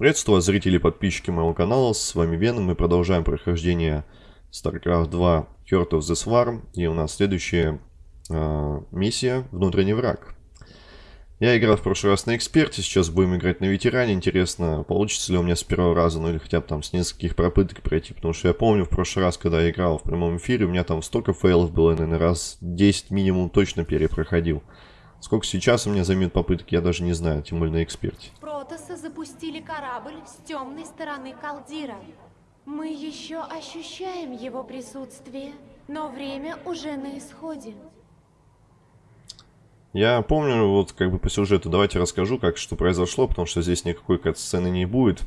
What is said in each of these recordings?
Приветствую вас, зрители и подписчики моего канала, с вами Веном, мы продолжаем прохождение StarCraft 2 Heart of the Swarm, и у нас следующая э, миссия «Внутренний враг». Я играл в прошлый раз на эксперте, сейчас будем играть на ветеране. Интересно, получится ли у меня с первого раза, ну или хотя бы там с нескольких попыток пройти. Потому что я помню в прошлый раз, когда я играл в прямом эфире, у меня там столько фейлов было, наверное, раз 10 минимум точно перепроходил. Сколько сейчас у меня займет попыток, я даже не знаю, тем более на эксперте. Протосы запустили корабль с темной стороны Калдира. Мы еще ощущаем его присутствие, но время уже на исходе. Я помню, вот как бы по сюжету, давайте расскажу, как что произошло, потому что здесь никакой кат-сцены не будет.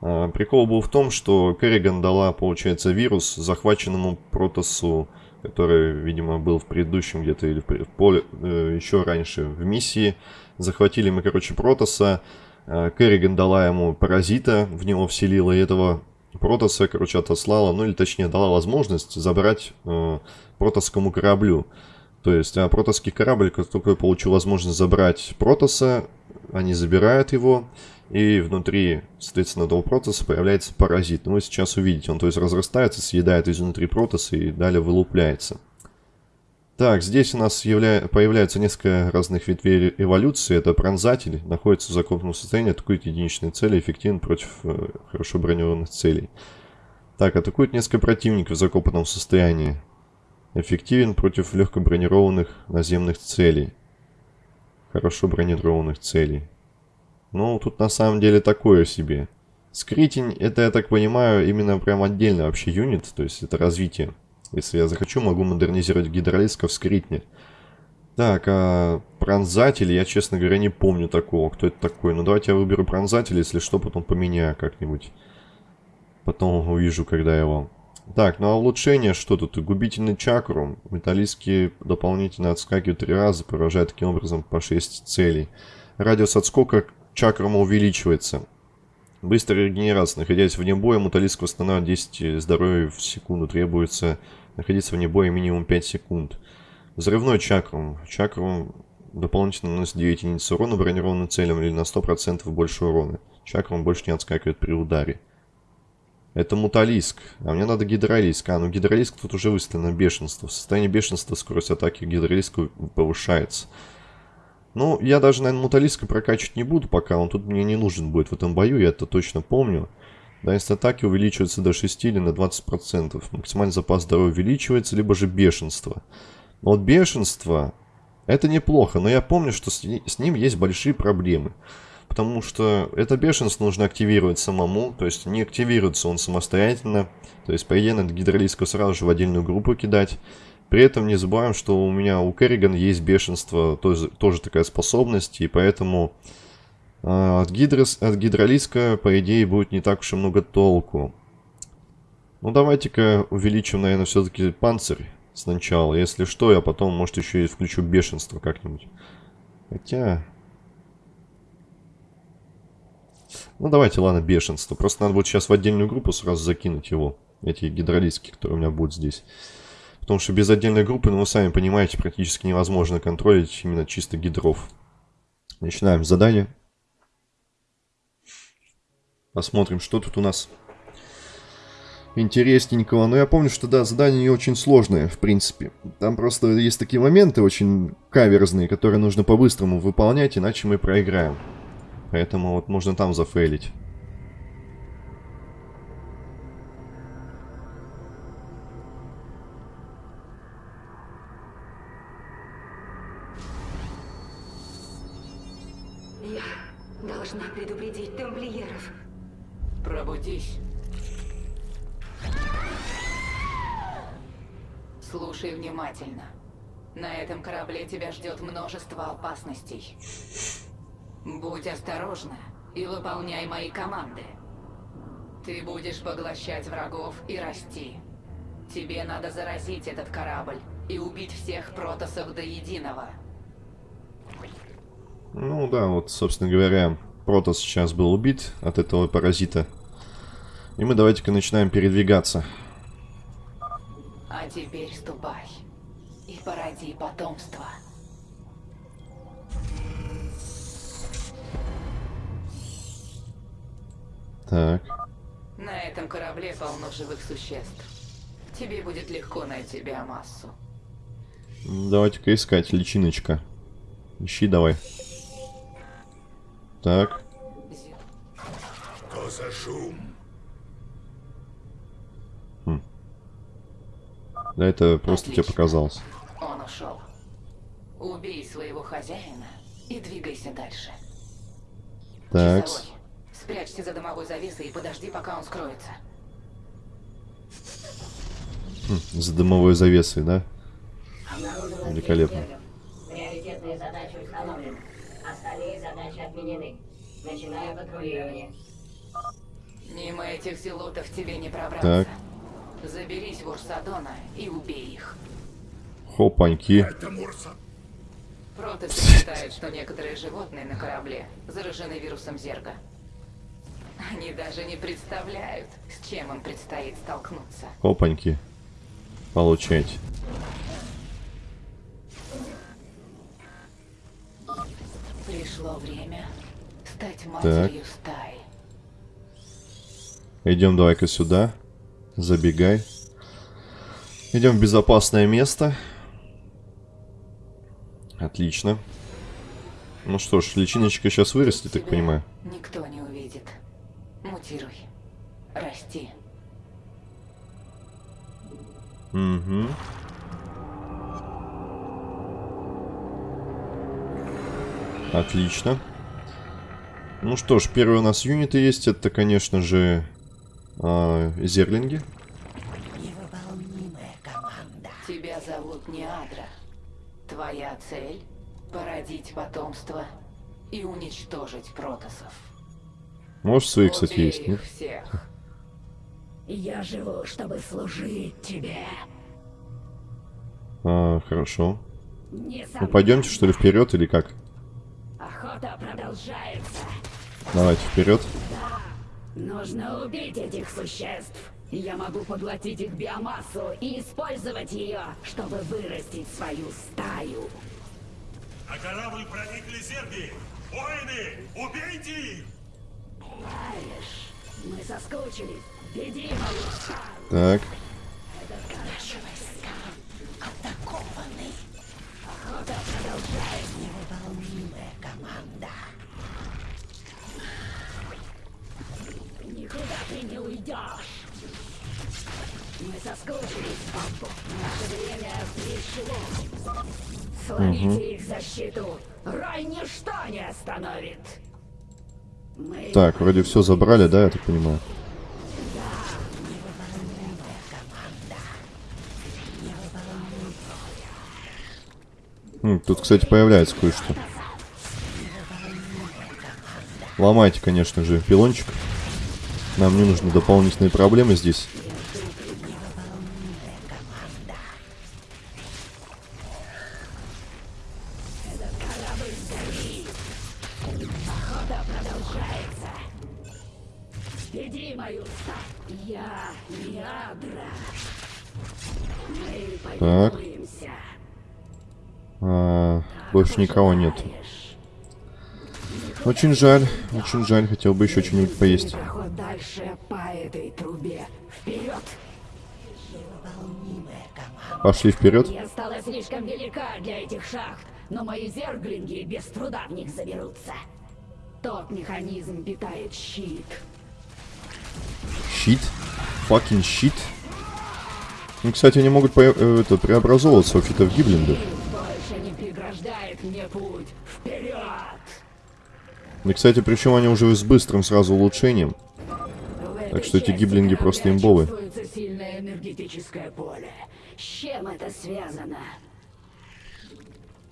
А, прикол был в том, что Керриган дала, получается, вирус захваченному Протосу, который, видимо, был в предыдущем где-то или в поле, э, еще раньше в миссии. Захватили мы, короче, Протоса. А, Керриган дала ему паразита, в него вселила, и этого Протоса, короче, отослала, ну или точнее дала возможность забрать э, протосскому кораблю. То есть а протосский корабль, как только получил возможность забрать протоса, они забирают его, и внутри, соответственно, этого протоса появляется паразит. Ну, вы сейчас увидите, он то есть разрастается, съедает изнутри протоса и далее вылупляется. Так, здесь у нас явля... появляется несколько разных ветвей эволюции. Это пронзатель, находится в закопанном состоянии, атакует единичные цели, эффективен против э, хорошо бронированных целей. Так, атакует несколько противников в закопанном состоянии. Эффективен против легко бронированных наземных целей. Хорошо бронированных целей. Ну, тут на самом деле такое себе. Скритень, это, я так понимаю, именно прям отдельно вообще юнит, то есть это развитие. Если я захочу, могу модернизировать гидролисков в скритне. Так, а пронзатель, я, честно говоря, не помню такого. Кто это такой? Ну, давайте я выберу пронзатель, если что, потом поменяю как-нибудь. Потом увижу, когда его так, ну а улучшение что тут? Губительный чакру. Металлистки дополнительно отскакивают три раза, поражая таким образом по 6 целей. Радиус отскока чакрума увеличивается. Быстрая регенерация. Находясь вне боя, муталиск восстанавливает 10 здоровья в секунду. Требуется находиться вне боя минимум 5 секунд. Взрывной чакрум. Чакрум дополнительно наносит 9 единиц урона бронированным целям или на 100% больше урона. Чакрум больше не отскакивает при ударе. Это муталиск. А мне надо гидролиск. А, ну гидролиск тут уже выставлено бешенство. В состоянии бешенства скорость атаки гидролиска повышается. Ну, я даже, наверное, муталиска прокачивать не буду пока. Он тут мне не нужен будет в этом бою, я это точно помню. Дальность атаки увеличивается до 6 или на 20%. Максимальный запас здоровья увеличивается, либо же бешенство. Но вот бешенство, это неплохо, но я помню, что с ним есть большие проблемы потому что это бешенство нужно активировать самому, то есть не активируется он самостоятельно, то есть по идее надо гидролиску сразу же в отдельную группу кидать. При этом не забываем, что у меня у Керриган есть бешенство, тоже, тоже такая способность, и поэтому э, от, гидрос, от гидролиска, по идее, будет не так уж и много толку. Ну давайте-ка увеличим, наверное, все-таки панцирь сначала. Если что, я потом, может, еще и включу бешенство как-нибудь. Хотя, Ну, давайте, ладно, бешенство. Просто надо будет сейчас в отдельную группу сразу закинуть его. Эти гидролистки, которые у меня будут здесь. Потому что без отдельной группы, ну, вы сами понимаете, практически невозможно контролить именно чисто гидров. Начинаем задание. Посмотрим, что тут у нас интересненького. Но я помню, что, да, задание не очень сложное, в принципе. Там просто есть такие моменты очень каверзные, которые нужно по-быстрому выполнять, иначе мы проиграем. Поэтому вот можно там зафейлить. Должна предупредить тамплиеров. Пробудись. Слушай внимательно. На этом корабле тебя ждет множество опасностей. Будь осторожна и выполняй мои команды. Ты будешь поглощать врагов и расти. Тебе надо заразить этот корабль и убить всех протосов до единого. Ну да, вот, собственно говоря, Протос сейчас был убит от этого паразита. И мы давайте-ка начинаем передвигаться. А теперь ступай и породи потомство. Так. На этом корабле полно живых существ. Тебе будет легко найти биомассу. Давайте-ка искать, личиночка. Ищи давай. Так. Что за шум? Да это просто тебе Отлично. показалось. Он ушел. Убей своего хозяина и двигайся дальше. Так. Часовой, спрячься за дымовой завесой и подожди, пока он скроется. За дымовой завесой, да? Великолепно. Отменены. Начинаю патрулирование. Мимо этих зелотов тебе не пробраться. Так. Заберись в Урсадона и убей их. Хопаньки. Это Мурса. Протасы считают, что некоторые животные на корабле заражены вирусом Зерга. Они даже не представляют, с чем им предстоит столкнуться. Хопаньки. Получайте. Пришло время стать матерью стаи. Идем давай-ка сюда. Забегай. Идем в безопасное место. Отлично. Ну что ж, личиночка сейчас вырастет, так понимаю. Никто не увидит. Мутируй. Расти. Угу. Отлично. Ну что ж, первые у нас юниты есть. Это, конечно же, а, зерлинги. Тебя зовут Неадра. Твоя цель — породить потомство и уничтожить протасов. Может, свои, кстати, Убей есть, нет? всех. Я живу, чтобы служить тебе. А, хорошо. Не Ну, пойдемте, что ли, вперед или как? Охота продолжается. Давайте вперед. Нужно убить этих существ. Я могу поглотить их биомассу и использовать ее, чтобы вырастить свою стаю. На корабль проникли зерги! Воины, убейте их! Знаешь, мы соскучились. Мою стаю. Так. Уйдешь. Мы соскучились, Бамбу. Наше время пришло. Сломите их защиту. Рай ничто не остановит. Мы Так, вроде все забрали, да, я так понимаю? М, Тут, кстати, появляется кое-что. Ломайте, конечно же, пилончик. Нам не нужны дополнительные проблемы здесь. Так. А, больше никого нет. Очень жаль, очень жаль, хотел бы еще что-нибудь поесть. Дальше по этой трубе. Вперед! Пошли вперед. Я стала слишком велика для этих шахт, но мои зерглинги без труда в них заберутся. Тот механизм питает щит. Щит. Fucking щит. Ну, кстати, они могут э, это, преобразовываться у фитов гиблиндов. Больше не преграждает мне путь. Вперед! И, кстати, причем они уже с быстрым сразу улучшением. Так что эти гиблинги просто чувствуется сильное энергетическое поле. С чем это связано?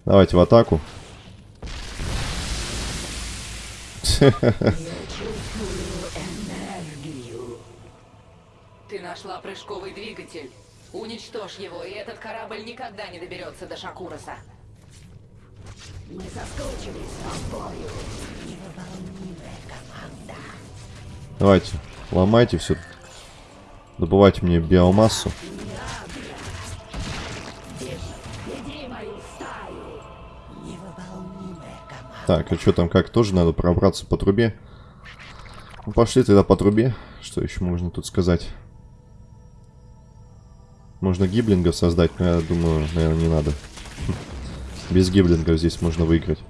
Давайте в атаку. Ты нашла прыжковый двигатель. Уничтожь его, и этот корабль никогда не доберется до Шакуроса. Мы соскучились по бою. Давайте, ломайте все. Добывайте мне биомассу. Так, а что там как? Тоже надо пробраться по трубе? Ну, пошли тогда по трубе. Что еще можно тут сказать? Можно гиблингов создать, но я думаю, наверное, не надо. Без гиблингов здесь можно выиграть.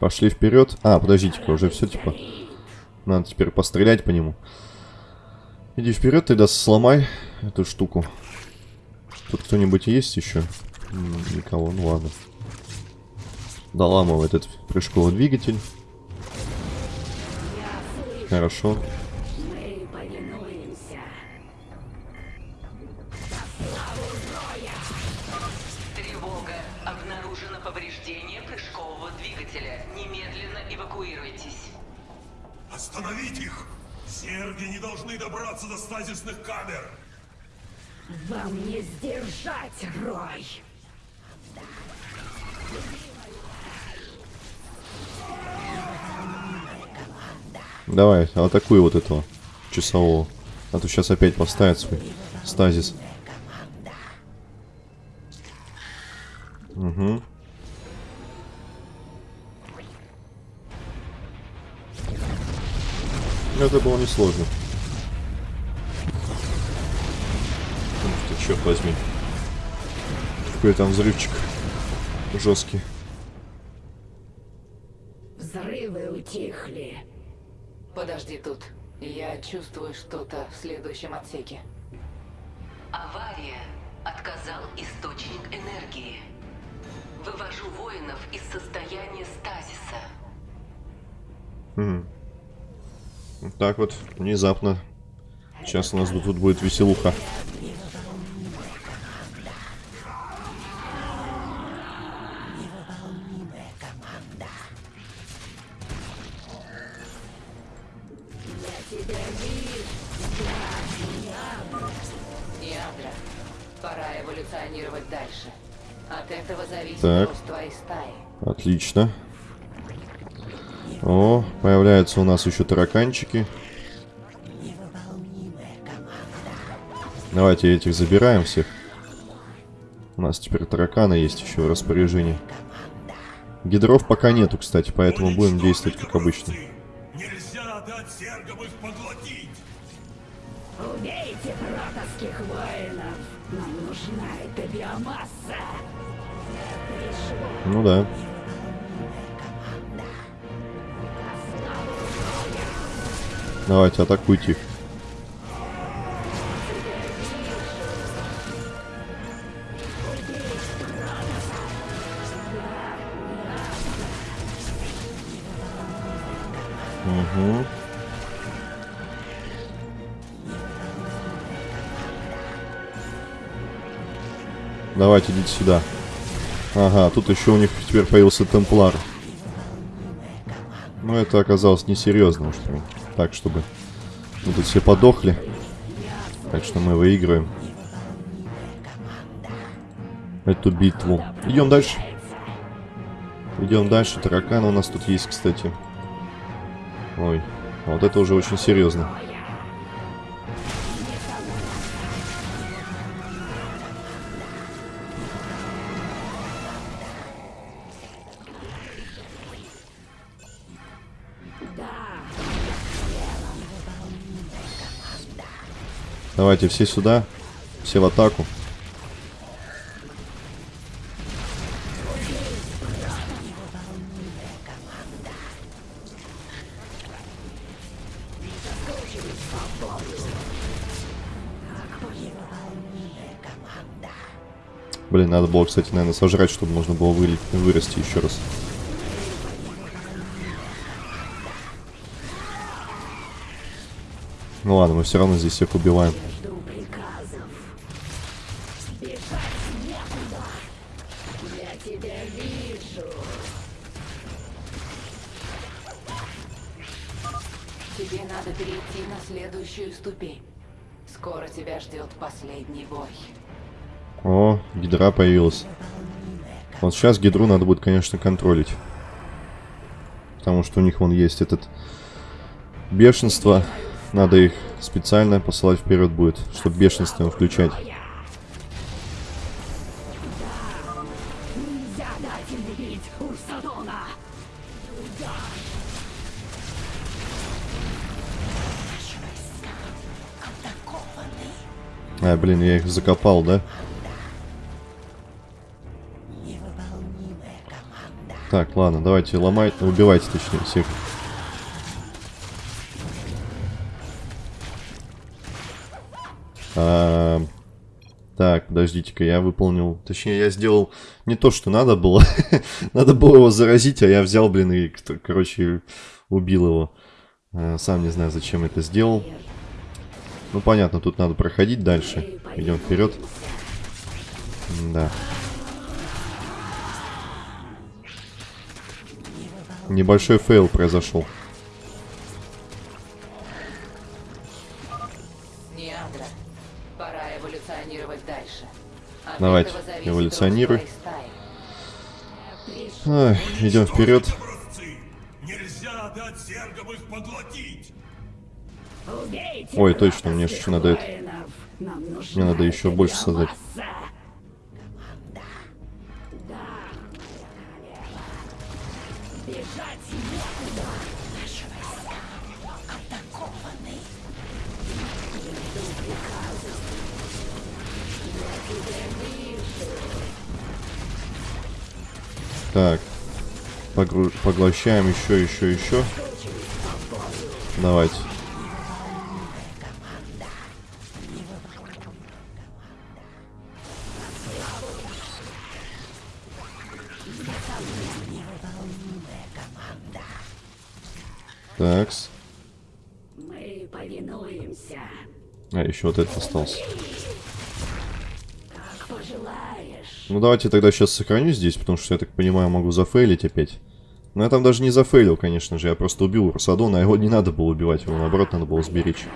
Пошли вперед. А, подождите-ка, уже все типа. Надо теперь пострелять по нему. Иди вперед, тогда сломай эту штуку. Тут кто-нибудь есть еще? Никого, ну ладно. Доламывай этот прыжковый двигатель. Хорошо. Остановить их! Зерги не должны добраться до стазисных камер! Вам не сдержать, Рой. Давай, атакуй вот этого часового. А то сейчас опять поставит свой стазис. Угу. Это было несложно. Ух ты, черт возьми. Какой там взрывчик жесткий. Взрывы утихли. Подожди тут. Я чувствую что-то в следующем отсеке. Авария. Отказал источник энергии. Вывожу воинов из состояния стазиса. Мгм. Вот так вот, внезапно. Сейчас у нас тут будет веселуха. Ядра. Пора эволюционировать дальше. От этого зависит Так. рост твоей стаи. Отлично. О, появляются у нас еще тараканчики. Давайте этих забираем всех. У нас теперь тараканы есть еще в распоряжении. Гидров пока нету, кстати, поэтому будем действовать как обычно. Нельзя дать зергам их поглотить! Убейте протовских воинов. Нам нужна эта биомасса. Ну да. Давайте, атакуйте их. Угу. Давайте, идите сюда. Ага, тут еще у них теперь появился темплар. Но это оказалось несерьезно уж прям. Так, чтобы мы тут все подохли. Так что мы выигрываем. Эту битву. Идем дальше. Идем дальше. Тараканы у нас тут есть, кстати. Ой, а вот это уже очень серьезно. Давайте все сюда. Все в атаку. Блин, надо было, кстати, наверное, сожрать, чтобы можно было выли- вырасти еще раз. Ну ладно, мы все равно здесь всех убиваем. Появилась. Вот сейчас гидру надо будет, конечно, контролить. Потому что у них вон есть этот бешенство. Надо их специально посылать вперед будет, чтобы бешенством включать. А, блин, я их закопал, да? Так, ладно, давайте ломать, убивайте, точнее, всех. А, так, подождите-ка, я выполнил... Точнее, я сделал не то, что надо было. надо было его заразить, а я взял, блин, и, короче, убил его. А, сам не знаю, зачем это сделал. Ну, понятно, тут надо проходить дальше. Идем вперед. Да. Небольшой fail произошел. Неандра, пора эволюционировать дальше. От Давайте, эволюционируй. Ай, идем вперед. Нельзя дать зергам их поглотить! Ой, точно, мне еще надо это- Мне надо еще больше создать. Так. Погру- Поглощаем еще, еще, еще. Давайте. Такс. Мы повинуемся. А, еще вот этот остался. Ну давайте тогда сейчас сохраню здесь, потому что, я так понимаю, могу зафейлить опять. Но я там даже не зафейлил, конечно же. Я просто убил Росадона, а его не надо было убивать. Его, наоборот, надо было сберечь.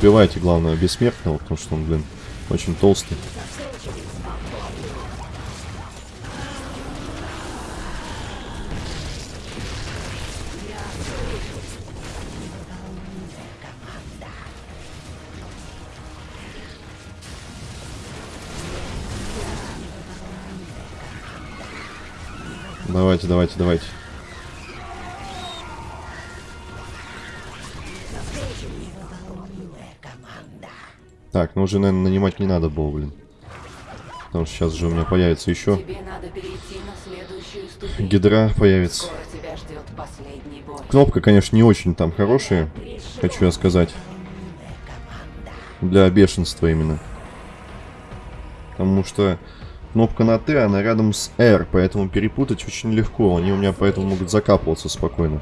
Убивайте, главное, бессмертного, потому что он, блин, очень толстый. Давайте, давайте, давайте. Так, ну уже, наверное, нанимать не надо было, блин. Потому что сейчас же у меня появится еще гидра появится. Кнопка, конечно, не очень там хорошая, хочу я сказать. Для бешенства именно. Потому что кнопка на Т, она рядом с R, поэтому перепутать очень легко. Они у меня поэтому могут закапываться спокойно.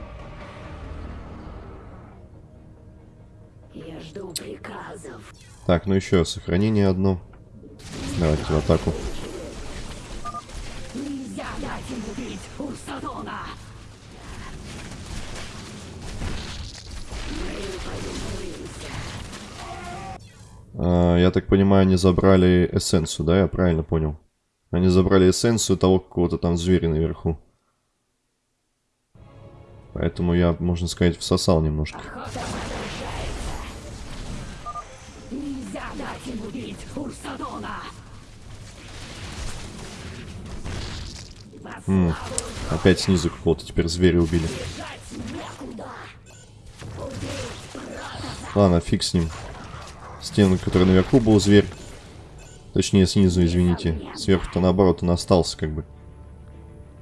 Так, ну еще сохранение одно. Давайте в атаку. А, я так понимаю, они забрали эссенцию, да? Я правильно понял? Они забрали эссенцию того какого-то там зверя наверху. Поэтому я, можно сказать, всосал немножко. Охота продолжается. Нельзя дать им убить Урсадона. М, Опять снизу какого-то теперь зверя убили. Ладно, фиг с ним. С тем, который наверху был зверь. Точнее, снизу, извините. Сверху-то наоборот он остался, как бы.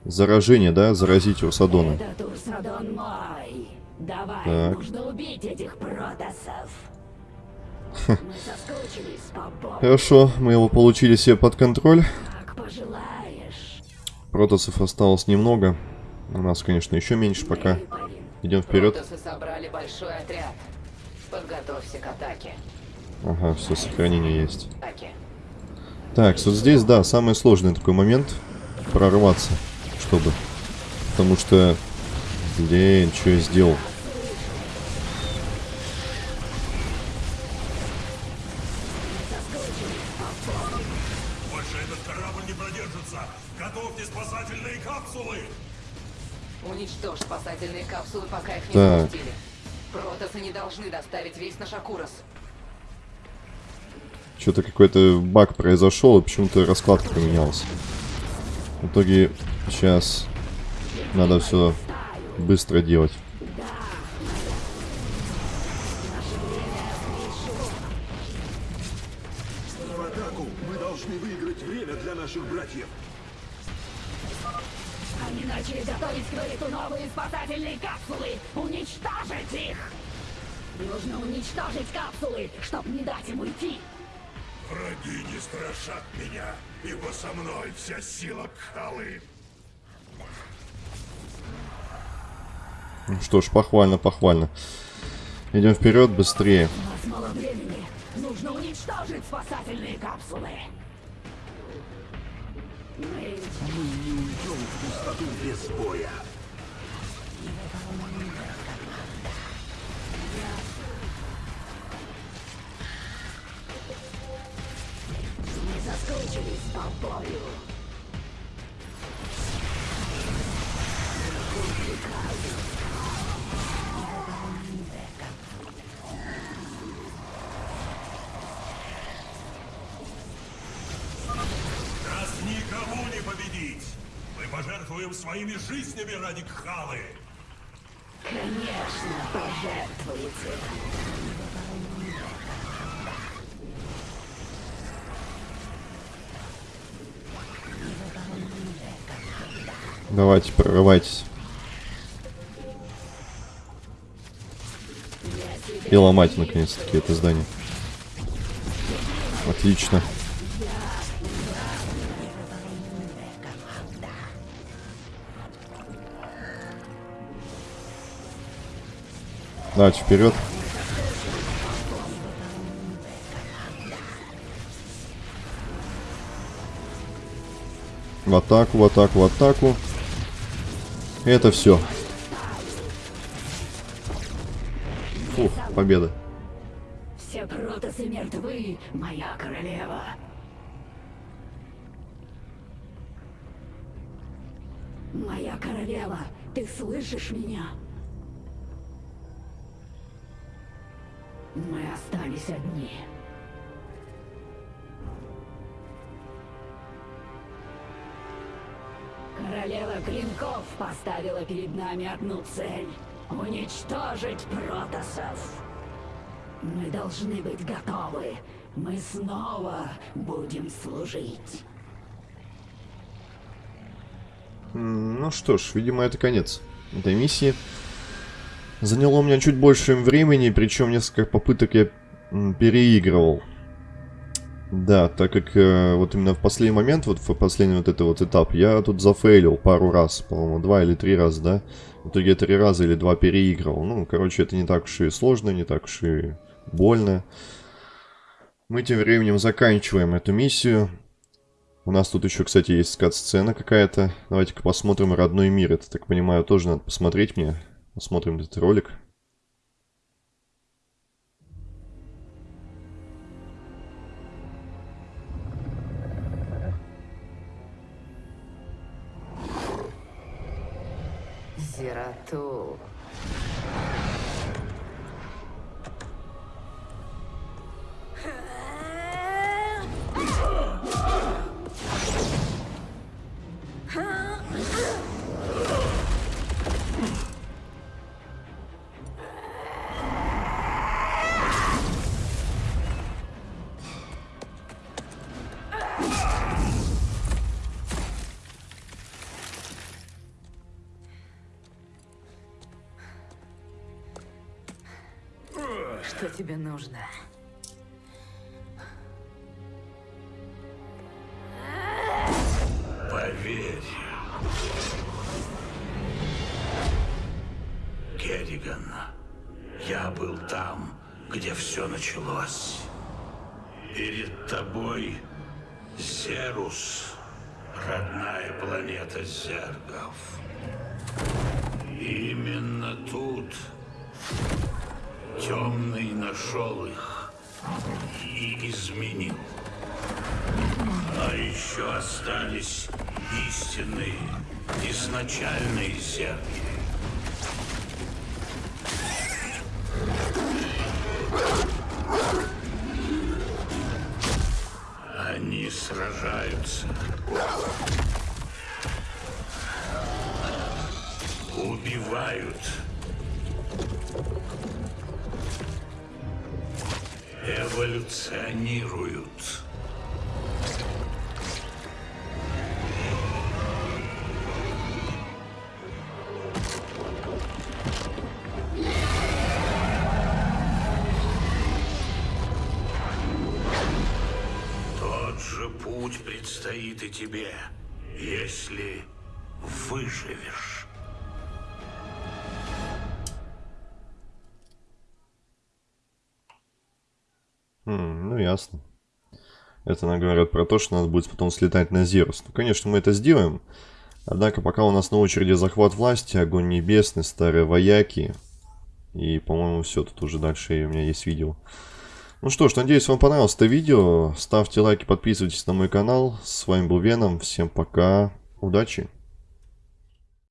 Заражение, да? Заразить Урсадона. Этот Урсадон мой. Давай, Так. нужно убить этих протасов. Хорошо, мы его получили себе под контроль. Протасов осталось немного. У нас, конечно, еще меньше пока. Идем вперед. Ага, все, сохранение есть. Так, вот здесь, да, самый сложный такой момент. Прорваться, чтобы. Потому что... Блин, что я сделал? Доставить весь наш Акурос. Что-то какой-то баг произошел, и почему-то раскладка поменялась. В итоге сейчас надо все быстро делать. В атаку мы должны выиграть время для наших братьев. Они начали готовить к новые спасательные капсулы! Уничтожить их! Нужно уничтожить капсулы, чтобы не дать им уйти! Враги не страшат меня, ибо со мной вся сила Кхалы. Ну что ж, похвально, похвально. Идем вперед, быстрее. У нас мало времени! Нужно уничтожить спасательные капсулы! Мы Мы не уйдем в пустоту без боя. Соскучились по бою! Нас никому не победить. Мы пожертвуем своими жизнями ради Кхалы. Конечно, пожертвуете! Давайте, прорывайтесь. И ломать, наконец-таки, это здание. Отлично. Давайте вперед. В атаку, в атаку, в атаку. Это все. Фух, победа. Все протасы мертвы, моя королева! Моя королева, ты слышишь меня? Мы остались одни. Королева Клинков поставила перед нами одну цель — уничтожить протасов. Мы должны быть готовы. Мы снова будем служить. Ну что ж, видимо, это конец этой миссии. Заняло у меня чуть больше времени, причем несколько попыток я переигрывал. Да, так как э, вот именно в последний момент, вот в последний вот этот вот этап, я тут зафейлил пару раз, по-моему, два или три раза, да? В итоге я три раза или два переигрывал. Ну, короче, это не так уж и сложно, не так уж и больно. Мы тем временем заканчиваем эту миссию. У нас тут еще, кстати, есть скат-сцена какая-то. Давайте-ка посмотрим «Родной мир». Это, так понимаю, тоже надо посмотреть мне. Посмотрим этот ролик. Зерату. тебе нужно? Поверь. Керриган, я был там, где все началось. Перед тобой Зерус, родная планета зергов. Именно тут... Темный нашел их и изменил. А еще остались истинные, изначальные зерги. Они сражаются. Убивают. Эволюционируют. Тот же путь предстоит и тебе, если выживешь. Ясно. Это нам говорят про то, что надо будет потом слетать на Зерус. Ну, конечно, мы это сделаем. Однако пока у нас на очереди захват власти, огонь небесный, старые вояки. И, по-моему, все, тут уже дальше у меня есть видео. Ну что ж, надеюсь, вам понравилось это видео. Ставьте лайки, подписывайтесь на мой канал. С вами был Веном. Всем пока. Удачи.